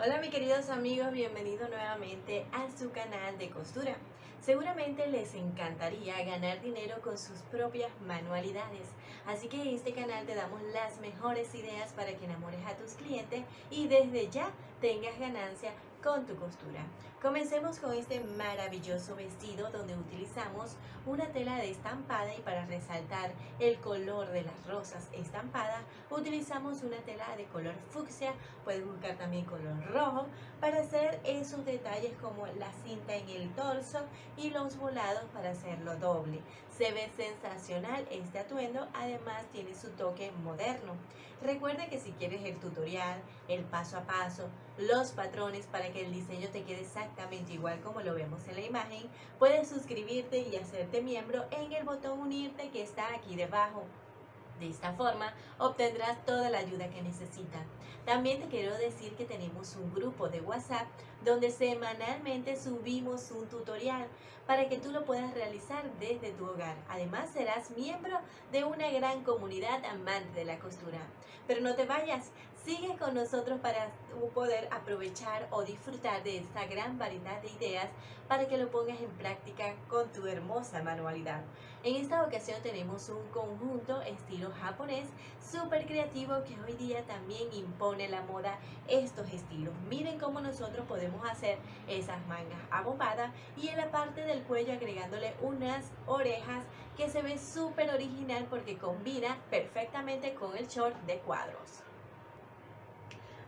Hola mis queridos amigos, bienvenidos nuevamente a su canal de costura. Seguramente les encantaría ganar dinero con sus propias manualidades, así que en este canal te damos las mejores ideas para que enamores a tus clientes y desde ya tengas ganancia con tu costura. Comencemos con este maravilloso vestido donde utilizamos una tela de estampada y para resaltar el color de las rosas estampadas utilizamos una tela de color fucsia, puedes buscar también color rojo para hacer esos detalles como la cinta en el torso y los volados para hacerlo doble. Se ve sensacional este atuendo, además tiene su toque moderno. Recuerda que si quieres el tutorial, el paso a paso, los patrones para que el diseño te quede exactamente igual como lo vemos en la imagen, puedes suscribirte y hacerte miembro en el botón unirte que está aquí debajo. De esta forma obtendrás toda la ayuda que necesitas. También te quiero decir que tenemos un grupo de WhatsApp donde semanalmente subimos un tutorial para que tú lo puedas realizar desde tu hogar. Además serás miembro de una gran comunidad amante de la costura. Pero no te vayas, sigue con nosotros para poder aprovechar o disfrutar de esta gran variedad de ideas para que lo pongas en práctica con tu hermosa manualidad. En esta ocasión tenemos un conjunto estilo japonés súper creativo que hoy día también impone la moda estos estilos. Miren cómo nosotros podemos hacer esas mangas abombadas y en la parte del cuello agregándole unas orejas que se ve súper original porque combina perfectamente con el short de cuadros.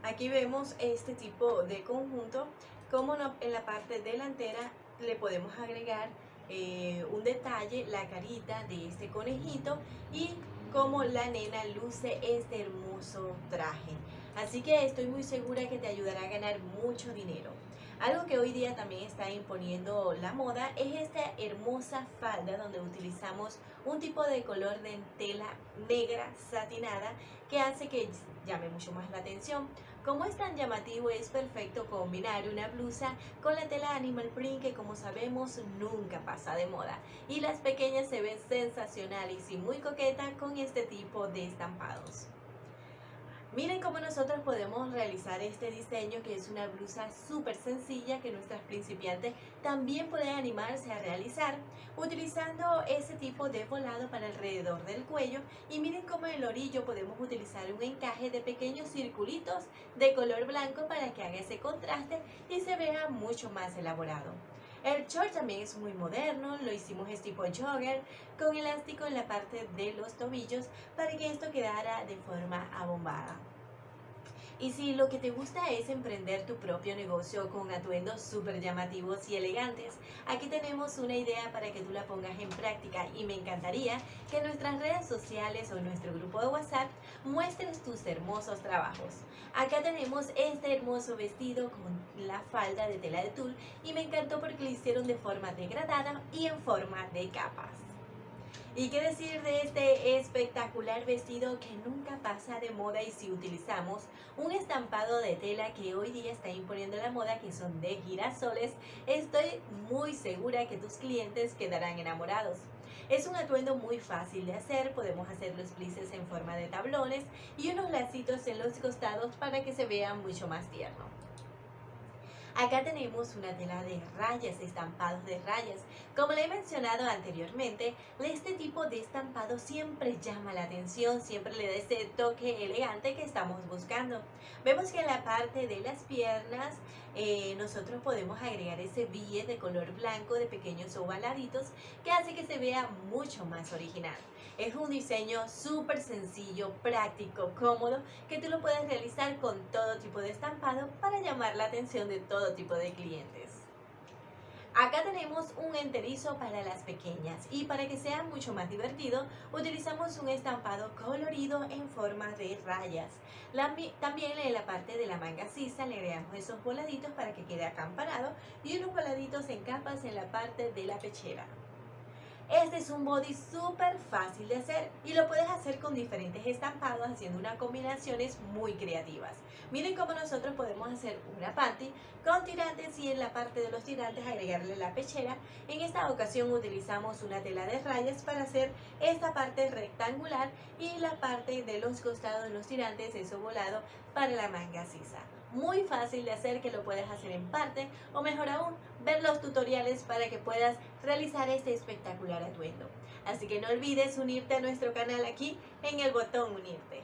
Aquí vemos este tipo de conjunto, como en la parte delantera le podemos agregar eh, un detalle, la carita de este conejito y como la nena luce este hermoso traje. Así que estoy muy segura que te ayudará a ganar mucho dinero. Algo que hoy día también está imponiendo la moda es esta hermosa falda donde utilizamos un tipo de color de tela negra satinada que hace que llame mucho más la atención. Como es tan llamativo es perfecto combinar una blusa con la tela animal print que como sabemos nunca pasa de moda y las pequeñas se ven sensacionales y muy coquetas con este tipo de estampados. Miren cómo nosotros podemos realizar este diseño que es una blusa súper sencilla que nuestras principiantes también pueden animarse a realizar utilizando ese tipo de volado para alrededor del cuello y miren cómo en el orillo podemos utilizar un encaje de pequeños circulitos de color blanco para que haga ese contraste y se vea mucho más elaborado. El short también es muy moderno, lo hicimos es tipo jogger con elástico en la parte de los tobillos para que esto quedara de forma abombada. Y si lo que te gusta es emprender tu propio negocio con atuendos súper llamativos y elegantes, aquí tenemos una idea para que tú la pongas en práctica y me encantaría que en nuestras redes sociales o nuestro grupo de WhatsApp muestres tus hermosos trabajos. Acá tenemos este hermoso vestido con la falda de tela de tul y me encantó porque lo hicieron de forma degradada y en forma de capas. ¿Y qué decir de este espectacular vestido que nunca pasa de moda y si utilizamos un estampado de tela que hoy día está imponiendo la moda que son de girasoles, estoy muy segura que tus clientes quedarán enamorados. Es un atuendo muy fácil de hacer, podemos hacer los plices en forma de tablones y unos lacitos en los costados para que se vea mucho más tierno. Acá tenemos una tela de rayas, estampados de rayas. Como le he mencionado anteriormente, este tipo de estampado siempre llama la atención, siempre le da ese toque elegante que estamos buscando. Vemos que en la parte de las piernas eh, nosotros podemos agregar ese billet de color blanco de pequeños ovaladitos que hace que se vea mucho más original. Es un diseño súper sencillo, práctico, cómodo, que tú lo puedes realizar con todo tipo de estampado para llamar la atención de todo tipo de clientes. Acá tenemos un enterizo para las pequeñas y para que sea mucho más divertido utilizamos un estampado colorido en forma de rayas. también en la parte de la manga sisa le agregamos esos voladitos para que quede acampanado y unos voladitos en capas en la parte de la pechera. Este es un body súper fácil de hacer y lo puedes hacer con diferentes estampados haciendo unas combinaciones muy creativas. Miren cómo nosotros podemos hacer una panty con tirantes y en la parte de los tirantes agregarle la pechera. En esta ocasión utilizamos una tela de rayas para hacer esta parte rectangular y la parte de los costados de los tirantes, eso volado, para la manga sisa. Muy fácil de hacer que lo puedes hacer en parte o mejor aún, ver los tutoriales para que puedas realizar este espectacular atuendo. Así que no olvides unirte a nuestro canal aquí en el botón unirte.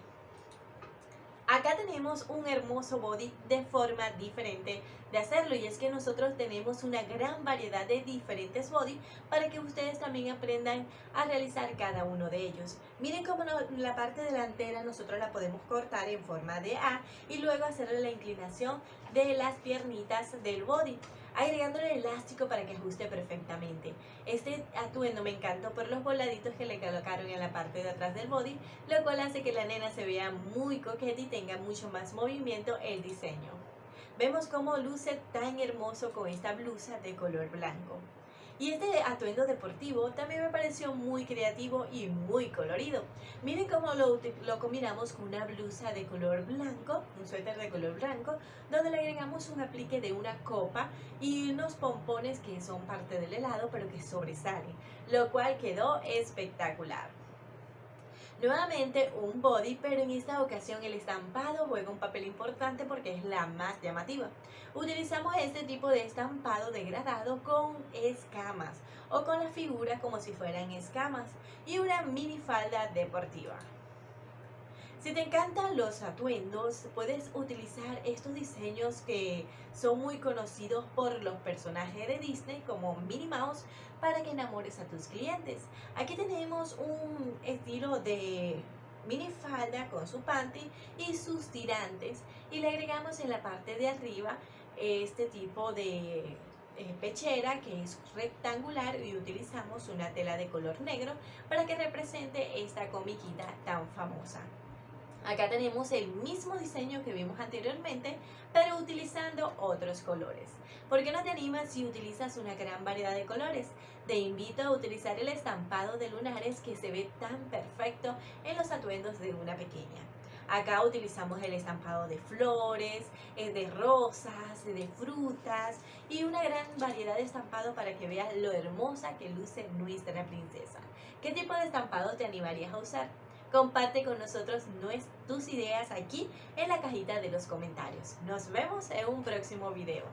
Acá tenemos un hermoso body de forma diferente de hacerlo y es que nosotros tenemos una gran variedad de diferentes body para que ustedes también aprendan a realizar cada uno de ellos. Miren cómo la parte delantera nosotros la podemos cortar en forma de A y luego hacerle la inclinación de las piernitas del body agregándole elástico para que ajuste perfectamente. Este atuendo me encantó por los voladitos que le colocaron en la parte de atrás del body, lo cual hace que la nena se vea muy coqueta y tenga mucho más movimiento el diseño. Vemos cómo luce tan hermoso con esta blusa de color blanco. Y este atuendo deportivo también me pareció muy creativo y muy colorido. Miren cómo lo, combinamos con una blusa de color blanco, un suéter de color blanco, donde le agregamos un aplique de una copa y unos pompones que son parte del helado pero que sobresalen, lo cual quedó espectacular. Nuevamente un body, pero en esta ocasión el estampado juega un papel importante porque es la más llamativa. Utilizamos este tipo de estampado degradado con escamas o con la figura como si fueran escamas y una mini falda deportiva. Si te encantan los atuendos, puedes utilizar estos diseños que son muy conocidos por los personajes de Disney como Minnie Mouse para que enamores a tus clientes. Aquí tenemos un estilo de mini falda con su panty y sus tirantes y le agregamos en la parte de arriba este tipo de eh, pechera que es rectangular y utilizamos una tela de color negro para que represente esta comiquita tan famosa. Acá tenemos el mismo diseño que vimos anteriormente, pero utilizando otros colores. ¿Por qué no te animas si utilizas una gran variedad de colores? Te invito a utilizar el estampado de lunares que se ve tan perfecto en los atuendos de una pequeña. Acá utilizamos el estampado de flores, eh, de rosas, de frutas y una gran variedad de estampado para que veas lo hermosa que luce nuestra princesa. ¿Qué tipo de estampado te animarías a usar? Comparte con nosotros tus ideas aquí en la cajita de los comentarios. Nos vemos en un próximo video.